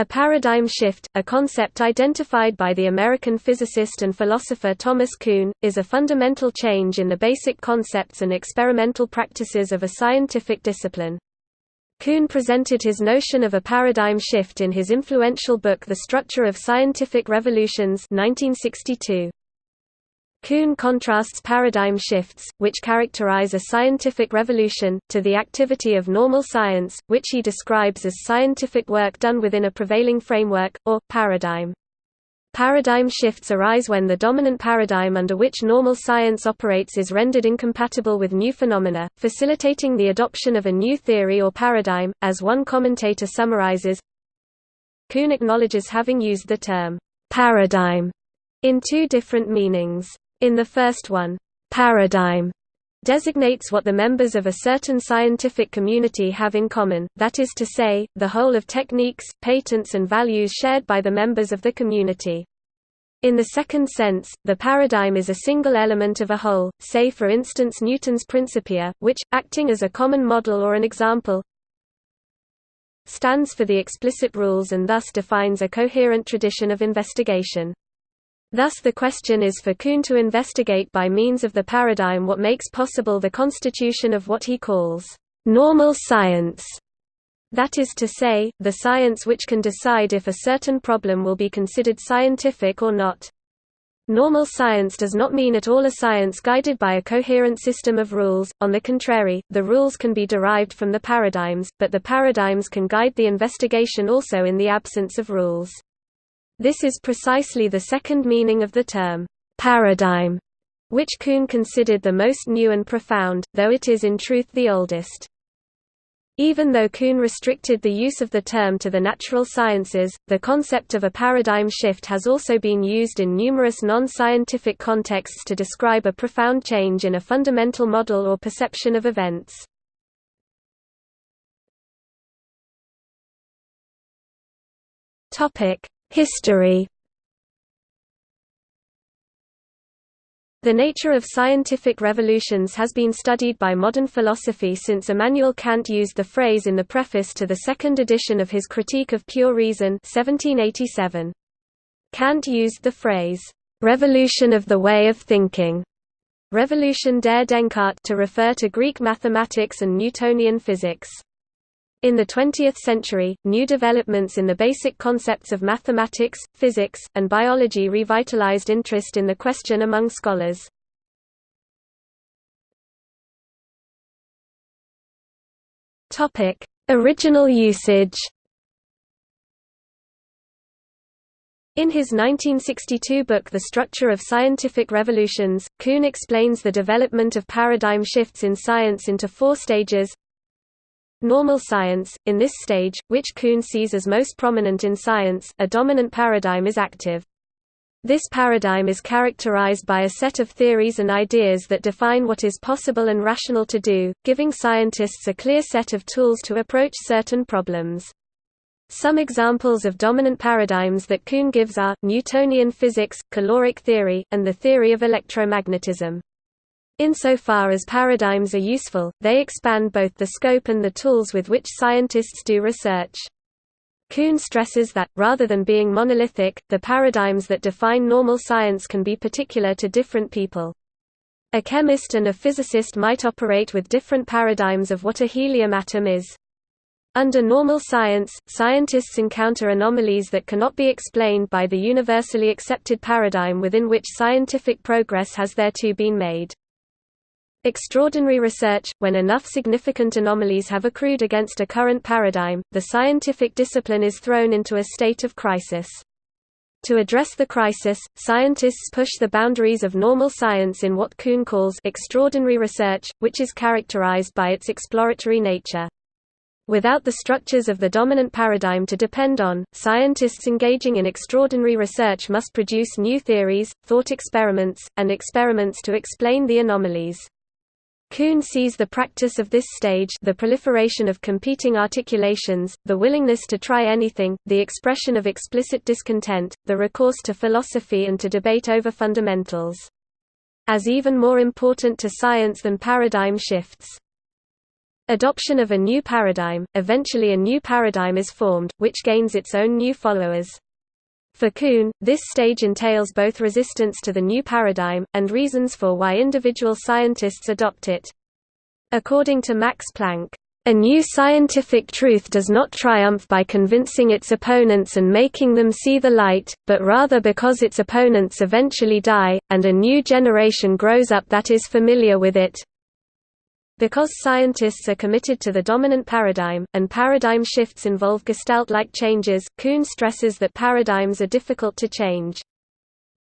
A paradigm shift, a concept identified by the American physicist and philosopher Thomas Kuhn, is a fundamental change in the basic concepts and experimental practices of a scientific discipline. Kuhn presented his notion of a paradigm shift in his influential book The Structure of Scientific Revolutions 1962. Kuhn contrasts paradigm shifts, which characterize a scientific revolution, to the activity of normal science, which he describes as scientific work done within a prevailing framework, or, paradigm. Paradigm shifts arise when the dominant paradigm under which normal science operates is rendered incompatible with new phenomena, facilitating the adoption of a new theory or paradigm, as one commentator summarizes. Kuhn acknowledges having used the term paradigm in two different meanings. In the first one, paradigm designates what the members of a certain scientific community have in common, that is to say, the whole of techniques, patents and values shared by the members of the community. In the second sense, the paradigm is a single element of a whole, say for instance Newton's Principia, which, acting as a common model or an example, stands for the explicit rules and thus defines a coherent tradition of investigation. Thus the question is for Kuhn to investigate by means of the paradigm what makes possible the constitution of what he calls normal science. That is to say, the science which can decide if a certain problem will be considered scientific or not. Normal science does not mean at all a science guided by a coherent system of rules, on the contrary, the rules can be derived from the paradigms, but the paradigms can guide the investigation also in the absence of rules. This is precisely the second meaning of the term, paradigm, which Kuhn considered the most new and profound, though it is in truth the oldest. Even though Kuhn restricted the use of the term to the natural sciences, the concept of a paradigm shift has also been used in numerous non-scientific contexts to describe a profound change in a fundamental model or perception of events. History The nature of scientific revolutions has been studied by modern philosophy since Immanuel Kant used the phrase in the preface to the second edition of his Critique of Pure Reason 1787. Kant used the phrase, "...revolution of the way of thinking", Revolution der Denkart to refer to Greek mathematics and Newtonian physics. In the 20th century, new developments in the basic concepts of mathematics, physics, and biology revitalized interest in the question among scholars. Original usage. In his 1962 book The Structure of Scientific Revolutions, Kuhn explains the development of paradigm shifts in science into four stages Normal science, in this stage, which Kuhn sees as most prominent in science, a dominant paradigm is active. This paradigm is characterized by a set of theories and ideas that define what is possible and rational to do, giving scientists a clear set of tools to approach certain problems. Some examples of dominant paradigms that Kuhn gives are, Newtonian physics, caloric theory, and the theory of electromagnetism. Insofar as paradigms are useful, they expand both the scope and the tools with which scientists do research. Kuhn stresses that, rather than being monolithic, the paradigms that define normal science can be particular to different people. A chemist and a physicist might operate with different paradigms of what a helium atom is. Under normal science, scientists encounter anomalies that cannot be explained by the universally accepted paradigm within which scientific progress has thereto been made. Extraordinary research, when enough significant anomalies have accrued against a current paradigm, the scientific discipline is thrown into a state of crisis. To address the crisis, scientists push the boundaries of normal science in what Kuhn calls extraordinary research, which is characterized by its exploratory nature. Without the structures of the dominant paradigm to depend on, scientists engaging in extraordinary research must produce new theories, thought experiments, and experiments to explain the anomalies. Kuhn sees the practice of this stage the proliferation of competing articulations, the willingness to try anything, the expression of explicit discontent, the recourse to philosophy and to debate over fundamentals. As even more important to science than paradigm shifts. Adoption of a new paradigm, eventually a new paradigm is formed, which gains its own new followers. For Kuhn, this stage entails both resistance to the new paradigm, and reasons for why individual scientists adopt it. According to Max Planck, a new scientific truth does not triumph by convincing its opponents and making them see the light, but rather because its opponents eventually die, and a new generation grows up that is familiar with it. Because scientists are committed to the dominant paradigm, and paradigm shifts involve gestalt-like changes, Kuhn stresses that paradigms are difficult to change.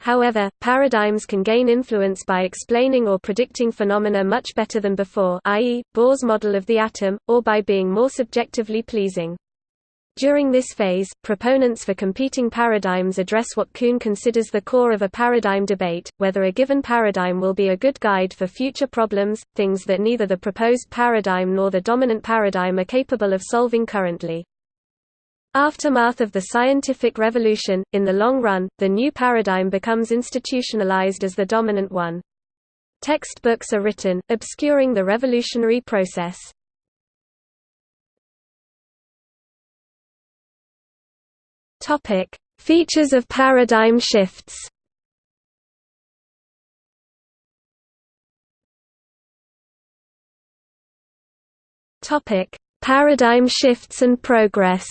However, paradigms can gain influence by explaining or predicting phenomena much better than before i.e., Bohr's model of the atom, or by being more subjectively pleasing. During this phase, proponents for competing paradigms address what Kuhn considers the core of a paradigm debate, whether a given paradigm will be a good guide for future problems, things that neither the proposed paradigm nor the dominant paradigm are capable of solving currently. Aftermath of the scientific revolution, in the long run, the new paradigm becomes institutionalized as the dominant one. Textbooks are written, obscuring the revolutionary process. Topic: Features of paradigm shifts. Topic: Paradigm shifts and progress.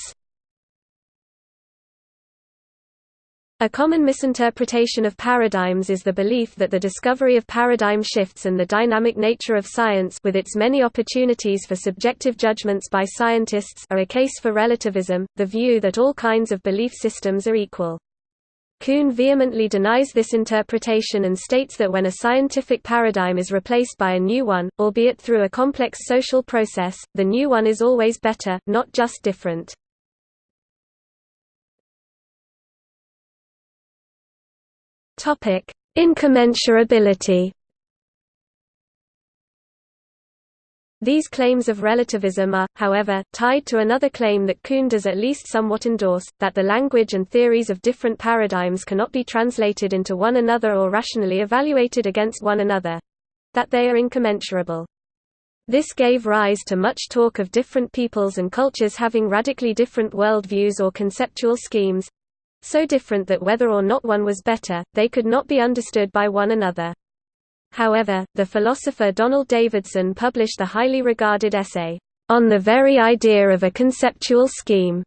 A common misinterpretation of paradigms is the belief that the discovery of paradigm shifts and the dynamic nature of science with its many opportunities for subjective judgments by scientists are a case for relativism, the view that all kinds of belief systems are equal. Kuhn vehemently denies this interpretation and states that when a scientific paradigm is replaced by a new one, albeit through a complex social process, the new one is always better, not just different. Topic: Incommensurability. These claims of relativism are, however, tied to another claim that Kuhn does at least somewhat endorse, that the language and theories of different paradigms cannot be translated into one another or rationally evaluated against one another. That they are incommensurable. This gave rise to much talk of different peoples and cultures having radically different worldviews or conceptual schemes, so different that whether or not one was better, they could not be understood by one another. However, the philosopher Donald Davidson published the highly regarded essay, On the Very Idea of a Conceptual Scheme,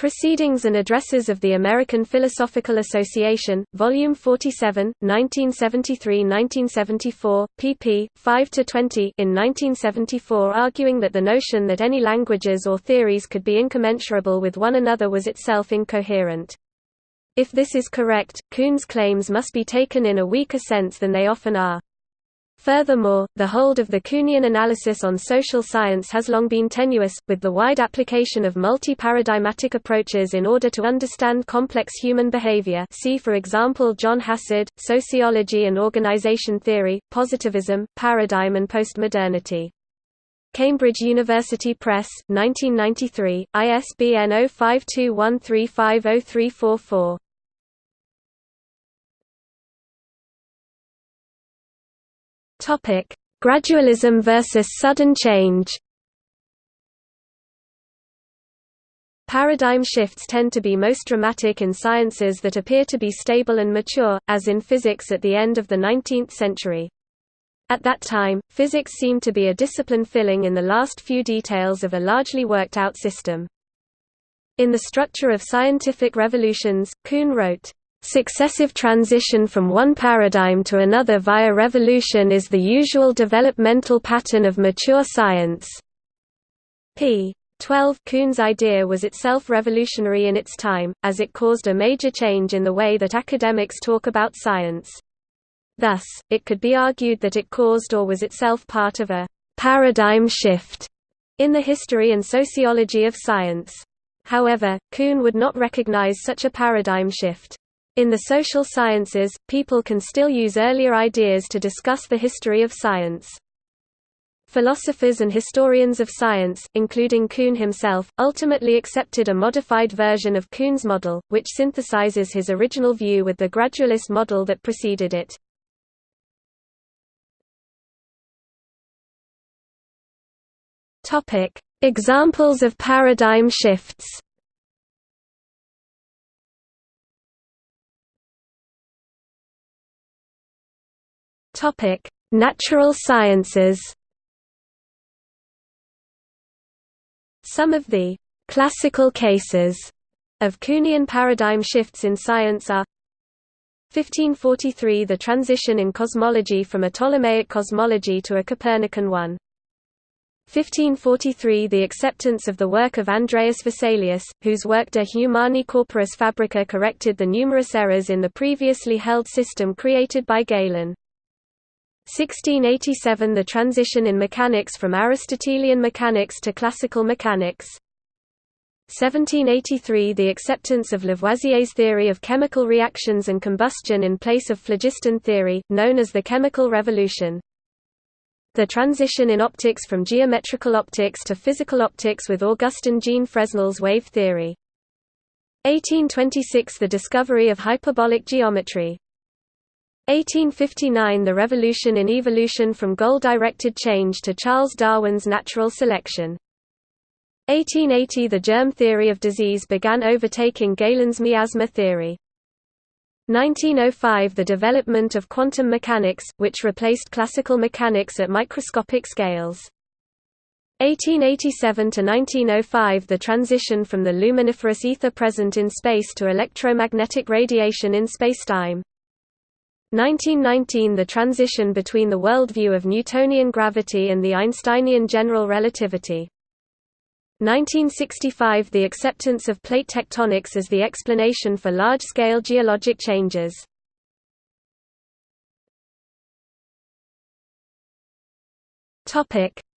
Proceedings and Addresses of the American Philosophical Association, Volume 47, 1973–1974, pp. 5–20 in 1974 arguing that the notion that any languages or theories could be incommensurable with one another was itself incoherent. If this is correct, Kuhn's claims must be taken in a weaker sense than they often are. Furthermore, the hold of the Kuhnian analysis on social science has long been tenuous, with the wide application of multi-paradigmatic approaches in order to understand complex human behavior see for example John Hassard, Sociology and Organization Theory, Positivism, Paradigm and Postmodernity. Cambridge University Press, 1993, ISBN 0521350344. Topic: Gradualism versus sudden change. Paradigm shifts tend to be most dramatic in sciences that appear to be stable and mature, as in physics at the end of the 19th century. At that time, physics seemed to be a discipline filling in the last few details of a largely worked-out system. In The Structure of Scientific Revolutions, Kuhn wrote, "...successive transition from one paradigm to another via revolution is the usual developmental pattern of mature science." p. 12 Kuhn's idea was itself revolutionary in its time, as it caused a major change in the way that academics talk about science. Thus, it could be argued that it caused or was itself part of a paradigm shift in the history and sociology of science. However, Kuhn would not recognize such a paradigm shift. In the social sciences, people can still use earlier ideas to discuss the history of science. Philosophers and historians of science, including Kuhn himself, ultimately accepted a modified version of Kuhn's model, which synthesizes his original view with the gradualist model that preceded it. Examples of paradigm shifts. Topic: Natural sciences. Some of the classical cases of Kuhnian paradigm shifts in science are 1543 – The transition in cosmology from a Ptolemaic cosmology to a Copernican one 1543 – The acceptance of the work of Andreas Vesalius, whose work De Humani Corporis Fabrica corrected the numerous errors in the previously held system created by Galen. 1687 – The transition in mechanics from Aristotelian mechanics to classical mechanics 1783 – The acceptance of Lavoisier's theory of chemical reactions and combustion in place of phlogiston theory, known as the Chemical Revolution the transition in optics from geometrical optics to physical optics with Augustin Jean Fresnel's wave theory. 1826 – The discovery of hyperbolic geometry. 1859 – The revolution in evolution from goal-directed change to Charles Darwin's natural selection. 1880 – The germ theory of disease began overtaking Galen's miasma theory. 1905 – The development of quantum mechanics, which replaced classical mechanics at microscopic scales. 1887 to 1905 – The transition from the luminiferous ether present in space to electromagnetic radiation in spacetime. 1919 – The transition between the worldview of Newtonian gravity and the Einsteinian general relativity. 1965 – The acceptance of plate tectonics as the explanation for large-scale geologic changes.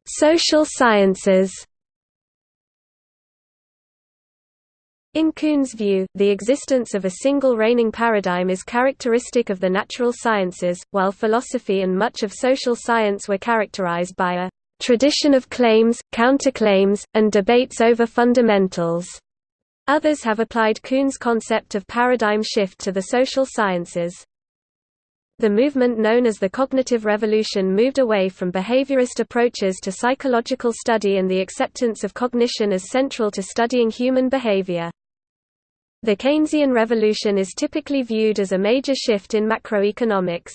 Social sciences In Kuhn's view, the existence of a single reigning paradigm is characteristic of the natural sciences, while philosophy and much of social science were characterized by a tradition of claims, counterclaims, and debates over fundamentals. Others have applied Kuhn's concept of paradigm shift to the social sciences. The movement known as the cognitive revolution moved away from behaviorist approaches to psychological study and the acceptance of cognition as central to studying human behavior. The Keynesian revolution is typically viewed as a major shift in macroeconomics.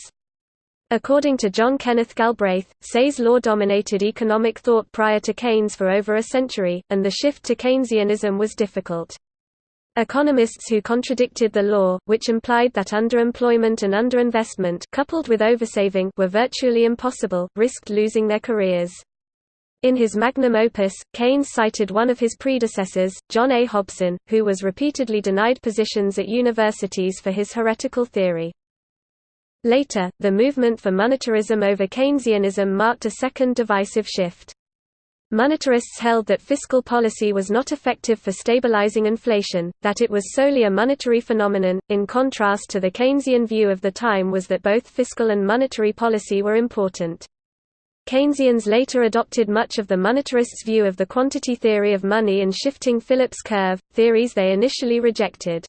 According to John Kenneth Galbraith, Say's law dominated economic thought prior to Keynes for over a century, and the shift to Keynesianism was difficult. Economists who contradicted the law, which implied that underemployment and underinvestment coupled with oversaving were virtually impossible, risked losing their careers. In his magnum opus, Keynes cited one of his predecessors, John A. Hobson, who was repeatedly denied positions at universities for his heretical theory. Later, the movement for monetarism over Keynesianism marked a second divisive shift. Monetarists held that fiscal policy was not effective for stabilizing inflation, that it was solely a monetary phenomenon, in contrast to the Keynesian view of the time was that both fiscal and monetary policy were important. Keynesians later adopted much of the monetarists' view of the quantity theory of money and shifting Phillips curve, theories they initially rejected.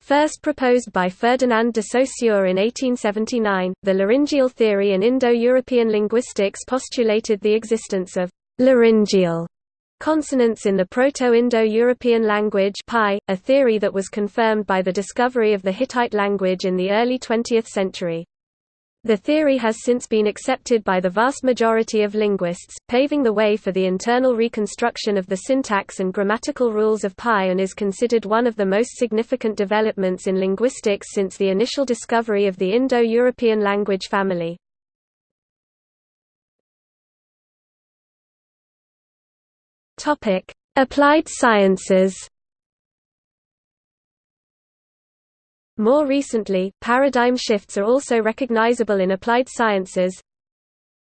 First proposed by Ferdinand de Saussure in 1879, the laryngeal theory in Indo-European linguistics postulated the existence of laryngeal consonants in the Proto-Indo-European language PIE, a theory that was confirmed by the discovery of the Hittite language in the early 20th century. The theory has since been accepted by the vast majority of linguists, paving the way for the internal reconstruction of the syntax and grammatical rules of PIE and is considered one of the most significant developments in linguistics since the initial discovery of the Indo-European language family. Applied sciences More recently, paradigm shifts are also recognizable in applied sciences.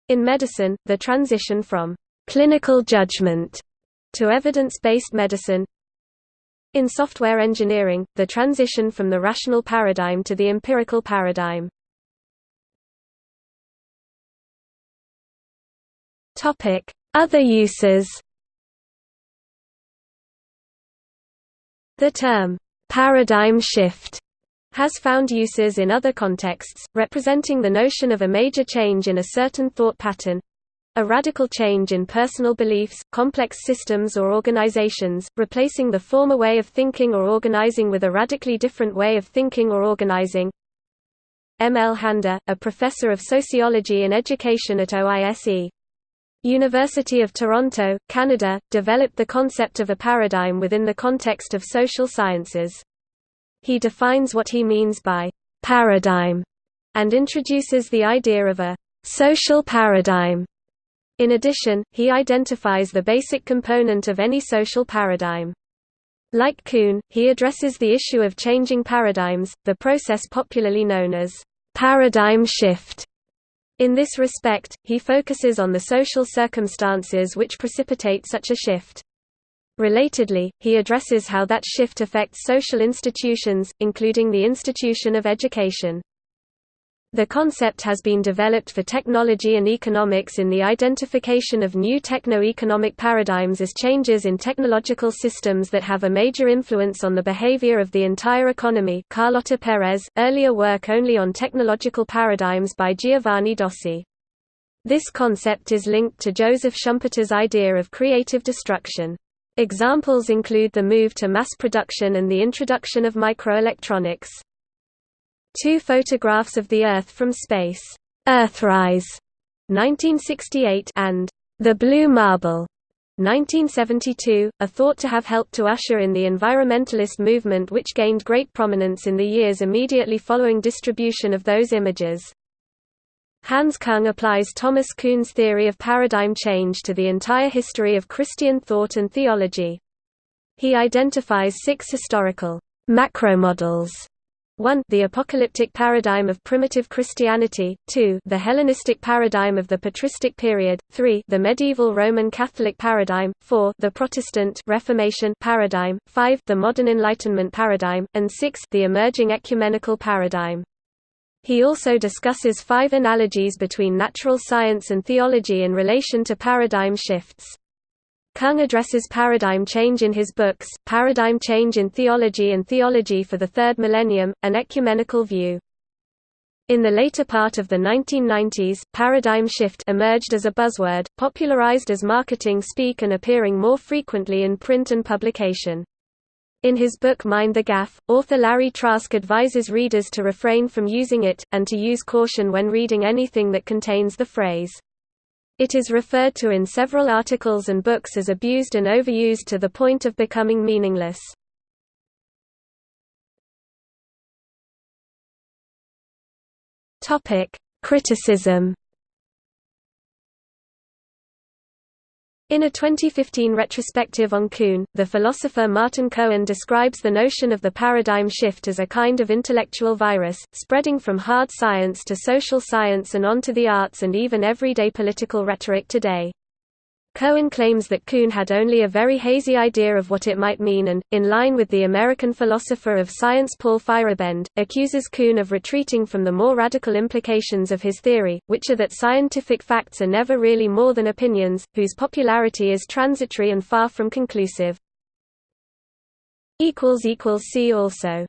In medicine, the transition from clinical judgment to evidence-based medicine. In software engineering, the transition from the rational paradigm to the empirical paradigm. Topic: Other uses. The term paradigm shift has found uses in other contexts, representing the notion of a major change in a certain thought pattern a radical change in personal beliefs, complex systems or organizations, replacing the former way of thinking or organizing with a radically different way of thinking or organizing. M. L. Handa, a professor of sociology and education at OISE. University of Toronto, Canada, developed the concept of a paradigm within the context of social sciences. He defines what he means by paradigm and introduces the idea of a social paradigm. In addition, he identifies the basic component of any social paradigm. Like Kuhn, he addresses the issue of changing paradigms, the process popularly known as paradigm shift. In this respect, he focuses on the social circumstances which precipitate such a shift. Relatedly, he addresses how that shift affects social institutions, including the institution of education. The concept has been developed for technology and economics in the identification of new techno-economic paradigms as changes in technological systems that have a major influence on the behavior of the entire economy Carlota Perez, earlier work only on technological paradigms by Giovanni Dosi. This concept is linked to Joseph Schumpeter's idea of creative destruction. Examples include the move to mass production and the introduction of microelectronics. Two photographs of the Earth from space, Earthrise, 1968, and The Blue Marble, 1972, are thought to have helped to usher in the environmentalist movement which gained great prominence in the years immediately following distribution of those images. Hans Kung applies Thomas Kuhn's theory of paradigm change to the entire history of Christian thought and theology. He identifies six historical macromodels 1 the apocalyptic paradigm of primitive Christianity, 2 the Hellenistic paradigm of the patristic period, 3 the medieval Roman Catholic paradigm, 4 the Protestant Reformation paradigm, 5 the modern Enlightenment paradigm, and 6 the emerging ecumenical paradigm. He also discusses five analogies between natural science and theology in relation to paradigm shifts. Kung addresses paradigm change in his books, Paradigm Change in Theology and Theology for the Third Millennium, an ecumenical view. In the later part of the 1990s, paradigm shift emerged as a buzzword, popularized as marketing speak and appearing more frequently in print and publication. In his book Mind the Gaffe, author Larry Trask advises readers to refrain from using it, and to use caution when reading anything that contains the phrase. It is referred to in several articles and books as abused and overused to the point of becoming meaningless. Criticism In a 2015 retrospective on Kuhn, the philosopher Martin Cohen describes the notion of the paradigm shift as a kind of intellectual virus, spreading from hard science to social science and on to the arts and even everyday political rhetoric today. Cohen claims that Kuhn had only a very hazy idea of what it might mean and, in line with the American philosopher of science Paul Feyerabend, accuses Kuhn of retreating from the more radical implications of his theory, which are that scientific facts are never really more than opinions, whose popularity is transitory and far from conclusive. See also